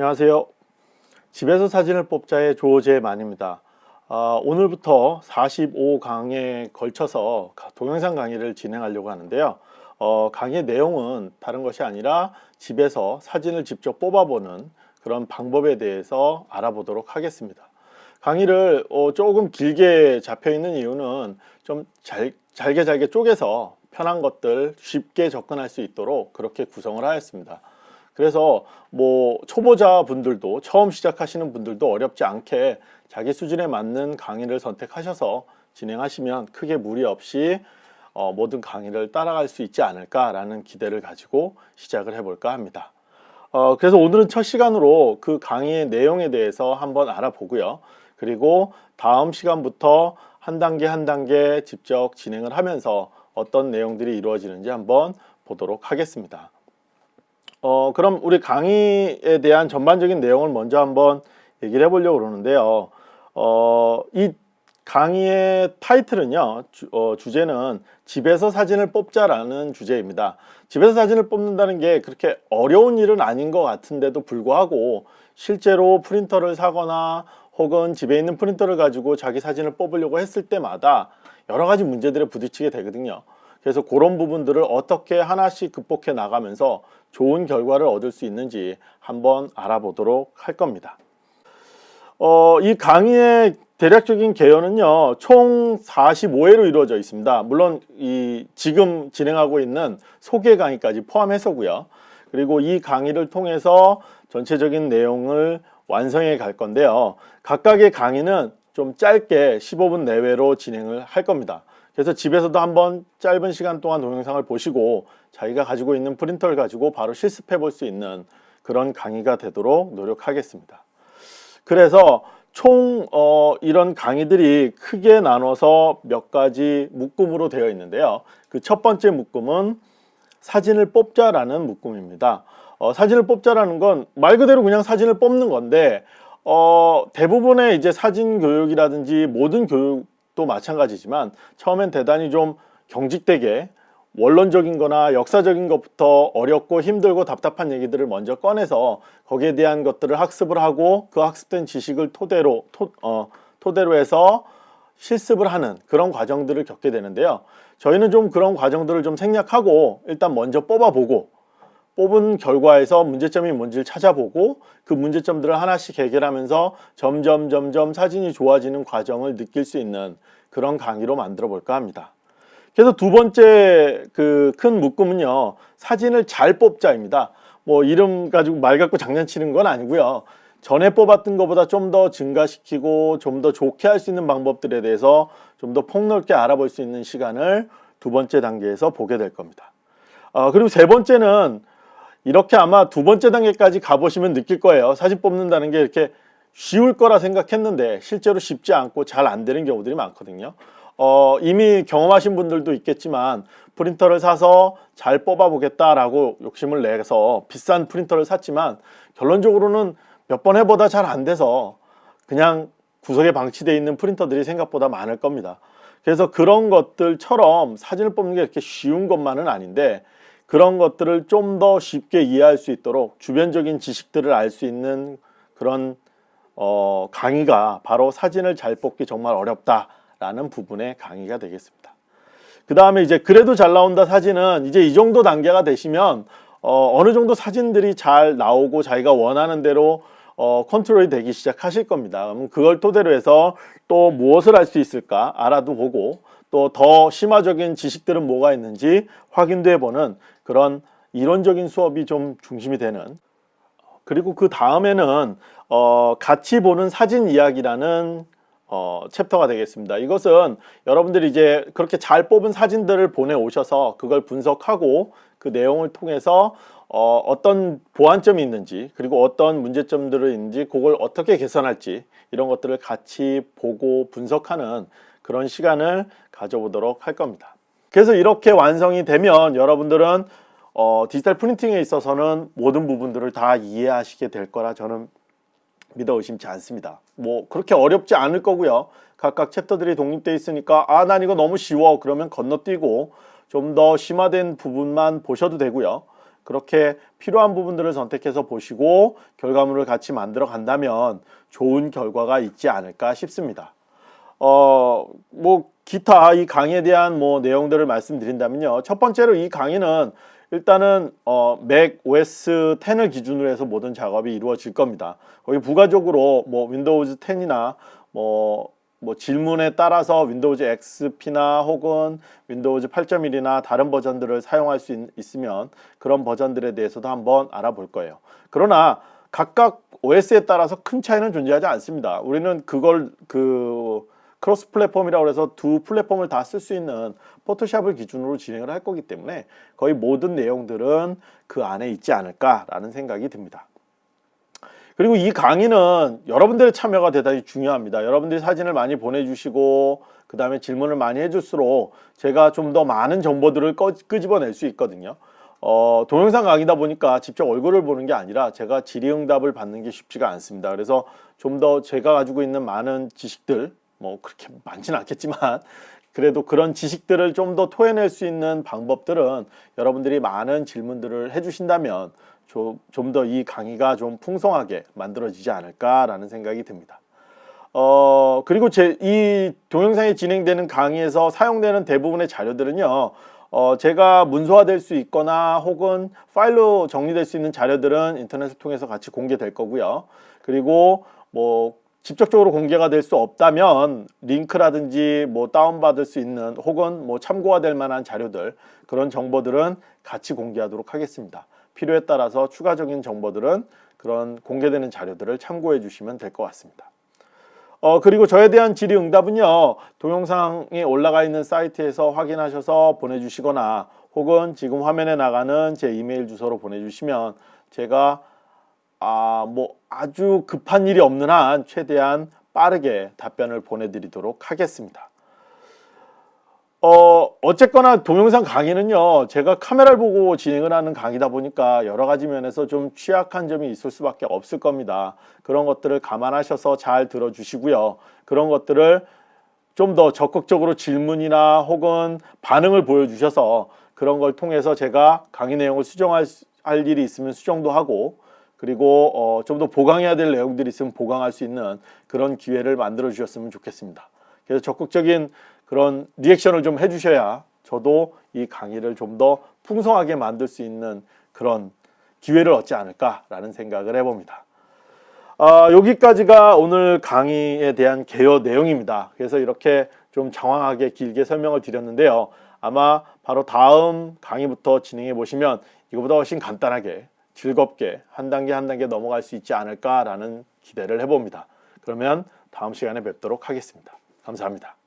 안녕하세요. 집에서 사진을 뽑자의 조재만입니다. 아, 오늘부터 45강에 걸쳐서 가- 동영상 강의를 진행하려고 하는데요. 어, 강의 내용은 다른 것이 아니라 집에서 사진을 직접 뽑아보는 그런 방법에 대해서 알아보도록 하겠습니다. 강의를 어, 조금 길게 잡혀 있는 이유는 좀 잘, 잘게 잘게 쪼개서 편한 것들 쉽게 접근할 수 있도록 그렇게 구성을 하였습니다. 그래서 뭐 초보자 분들도 처음 시작하시는 분들도 어렵지 않게 자기 수준에 맞는 강의를 선택하셔서 진행하시면 크게 무리 없이 어, 모든 강의를 따라갈 수 있지 않을까라는 기대를 가지고 시작을 해볼까 합니다. 어, 그래서 오늘은 첫 시간으로 그 강의의 내용에 대해서 한번 알아보고요. 그리고 다음 시간부터 한 단계 한 단계 직접 진행을 하면서 어떤 내용들이 이루어지는지 한번 보도록 하겠습니다. 어, 그럼 우리 강의에 대한 전반적인 내용을 먼저 한번 얘기를 해보려고 그러는데요. 어, 이 강의의 타이틀은요, 주, 어, 주제는 집에서 사진을 뽑자라는 주제입니다. 집에서 사진을 뽑는다는 게 그렇게 어려운 일은 아닌 것 같은데도 불구하고 실제로 프린터를 사거나 혹은 집에 있는 프린터를 가지고 자기 사진을 뽑으려고 했을 때마다 여러 가지 문제들에 부딪히게 되거든요. 그래서 그런 부분들을 어떻게 하나씩 극복해 나가면서 좋은 결과를 얻을 수 있는지 한번 알아보도록 할 겁니다. 어, 이 강의의 대략적인 개요는요, 총 45회로 이루어져 있습니다. 물론 이 지금 진행하고 있는 소개 강의까지 포함해서고요. 그리고 이 강의를 통해서 전체적인 내용을 완성해 갈 건데요. 각각의 강의는 좀 짧게 15분 내외로 진행을 할 겁니다. 그래서 집에서도 한번 짧은 시간 동안 동영상을 보시고 자기가 가지고 있는 프린터를 가지고 바로 실습해 볼 수 있는 그런 강의가 되도록 노력하겠습니다. 그래서 총 어, 이런 강의들이 크게 나눠서 몇 가지 묶음으로 되어 있는데요. 그 첫 번째 묶음은 사진을 뽑자라는 묶음입니다. 어, 사진을 뽑자라는 건 말 그대로 그냥 사진을 뽑는 건데 어, 대부분의 이제 사진 교육이라든지 모든 교육 도 마찬가지지만 처음엔 대단히 좀 경직되게 원론적인 거나 역사적인 것부터 어렵고 힘들고 답답한 얘기들을 먼저 꺼내서 거기에 대한 것들을 학습을 하고 그 학습된 지식을 토대로 토, 어, 토대로 해서 실습을 하는 그런 과정들을 겪게 되는데요. 저희는 좀 그런 과정들을 좀 생략하고 일단 먼저 뽑아보고 뽑은 결과에서 문제점이 뭔지를 찾아보고 그 문제점들을 하나씩 해결하면서 점점 점점 사진이 좋아지는 과정을 느낄 수 있는 그런 강의로 만들어 볼까 합니다. 그래서 두 번째 그 큰 묶음은요 사진을 잘 뽑자입니다. 뭐 이름 가지고 말 갖고 장난치는 건 아니고요. 전에 뽑았던 것보다 좀 더 증가시키고 좀 더 좋게 할 수 있는 방법들에 대해서 좀 더 폭넓게 알아볼 수 있는 시간을 두 번째 단계에서 보게 될 겁니다. 어, 그리고 세 번째는 이렇게 아마 두 번째 단계까지 가보시면 느낄 거예요 사진 뽑는다는 게 이렇게 쉬울 거라 생각했는데 실제로 쉽지 않고 잘 안 되는 경우들이 많거든요 어, 이미 경험하신 분들도 있겠지만 프린터를 사서 잘 뽑아 보겠다라고 욕심을 내서 비싼 프린터를 샀지만 결론적으로는 몇 번 해보다 잘 안 돼서 그냥 구석에 방치되어 있는 프린터들이 생각보다 많을 겁니다. 그래서 그런 것들처럼 사진을 뽑는 게 이렇게 쉬운 것만은 아닌데 그런 것들을 좀 더 쉽게 이해할 수 있도록 주변적인 지식들을 알 수 있는 그런 어, 강의가 바로 사진을 잘 뽑기 정말 어렵다 라는 부분의 강의가 되겠습니다. 그 다음에 이제 그래도 잘 나온다 사진은 이제 이 정도 단계가 되시면 어, 느 정도 사진들이 잘 나오고 자기가 원하는 대로 어, 컨트롤이 되기 시작하실 겁니다. 그럼 그걸 토대로 해서 또 무엇을 할 수 있을까 알아도 보고 또 더 심화적인 지식들은 뭐가 있는지 확인도 해보는 그런 이론적인 수업이 좀 중심이 되는 그리고 그 다음에는 어, 같이 보는 사진 이야기라는 어, 챕터가 되겠습니다. 이것은 여러분들이 이제 그렇게 잘 뽑은 사진들을 보내오셔서 그걸 분석하고 그 내용을 통해서 어, 어떤 보완점이 있는지 그리고 어떤 문제점들이 있는지 그걸 어떻게 개선할지 이런 것들을 같이 보고 분석하는 그런 시간을 가져보도록 할 겁니다. 그래서 이렇게 완성이 되면 여러분들은 어, 디지털 프린팅에 있어서는 모든 부분들을 다 이해하시게 될 거라 저는 믿어 의심치 않습니다. 뭐 그렇게 어렵지 않을 거고요. 각각 챕터들이 독립되어 있으니까 아 난 이거 너무 쉬워 그러면 건너뛰고 좀 더 심화된 부분만 보셔도 되고요. 그렇게 필요한 부분들을 선택해서 보시고 결과물을 같이 만들어 간다면 좋은 결과가 있지 않을까 싶습니다. 어, 뭐 기타 이 강의에 대한 뭐 내용들을 말씀드린다면요. 첫 번째로 이 강의는 일단은 어, 맥 OS 10을 기준으로 해서 모든 작업이 이루어질 겁니다. 거기 부가적으로 뭐 윈도우즈 10이나 뭐, 뭐 질문에 따라서 윈도우즈 XP나 혹은 윈도우즈 8.1이나 다른 버전들을 사용할 수 있, 있으면 그런 버전들에 대해서도 한번 알아볼 거예요. 그러나 각각 OS에 따라서 큰 차이는 존재하지 않습니다. 우리는 그걸 그 cross platform이라고 해서 두 플랫폼을 다 쓸 수 있는 포토샵을 기준으로 진행을 할 거기 때문에 거의 모든 내용들은 그 안에 있지 않을까라는 생각이 듭니다. 그리고 이 강의는 여러분들의 참여가 대단히 중요합니다. 여러분들이 사진을 많이 보내주시고 그 다음에 질문을 많이 해줄수록 제가 좀 더 많은 정보들을 꺼, 끄집어낼 수 있거든요. 어, 동영상 강의다 보니까 직접 얼굴을 보는 게 아니라 제가 질의응답을 받는 게 쉽지가 않습니다. 그래서 좀 더 제가 가지고 있는 많은 지식들 뭐 그렇게 많지는 않겠지만 그래도 그런 지식들을 좀 더 토해낼 수 있는 방법들은 여러분들이 많은 질문들을 해주신다면 좀 더 이 강의가 좀 풍성하게 만들어지지 않을까라는 생각이 듭니다. 어 그리고 제 이 동영상이 진행되는 강의에서 사용되는 대부분의 자료들은요. 어 제가 문서화될 수 있거나 혹은 파일로 정리될 수 있는 자료들은 인터넷을 통해서 같이 공개될 거고요. 그리고 뭐 직접적으로 공개가 될 수 없다면 링크라든지 뭐 다운받을 수 있는 혹은 뭐 참고가 될 만한 자료들 그런 정보들은 같이 공개하도록 하겠습니다. 필요에 따라서 추가적인 정보들은 그런 공개되는 자료들을 참고해 주시면 될 것 같습니다. 어 그리고 저에 대한 질의응답은요 동영상에 올라가 있는 사이트에서 확인하셔서 보내주시거나 혹은 지금 화면에 나가는 제 이메일 주소로 보내주시면 제가 아, 뭐 아주 급한 일이 없는 한 최대한 빠르게 답변을 보내드리도록 하겠습니다. 어, 어쨌거나 동영상 강의는요, 제가 카메라를 보고 진행을 하는 강의다 보니까 여러 가지 면에서 좀 취약한 점이 있을 수밖에 없을 겁니다. 그런 것들을 감안하셔서 잘 들어주시고요. 그런 것들을 좀 더 적극적으로 질문이나 혹은 반응을 보여주셔서 그런 걸 통해서 제가 강의 내용을 수정할 할 일이 있으면 수정도 하고 그리고 어, 좀 더 보강해야 될 내용들이 있으면 보강할 수 있는 그런 기회를 만들어 주셨으면 좋겠습니다. 그래서 적극적인 그런 리액션을 좀 해주셔야 저도 이 강의를 좀 더 풍성하게 만들 수 있는 그런 기회를 얻지 않을까라는 생각을 해봅니다. 아, 여기까지가 오늘 강의에 대한 개요 내용입니다. 그래서 이렇게 좀 장황하게 길게 설명을 드렸는데요. 아마 바로 다음 강의부터 진행해 보시면 이거보다 훨씬 간단하게 즐겁게 한 단계 한 단계 넘어갈 수 있지 않을까라는 기대를 해봅니다. 그러면 다음 시간에 뵙도록 하겠습니다. 감사합니다.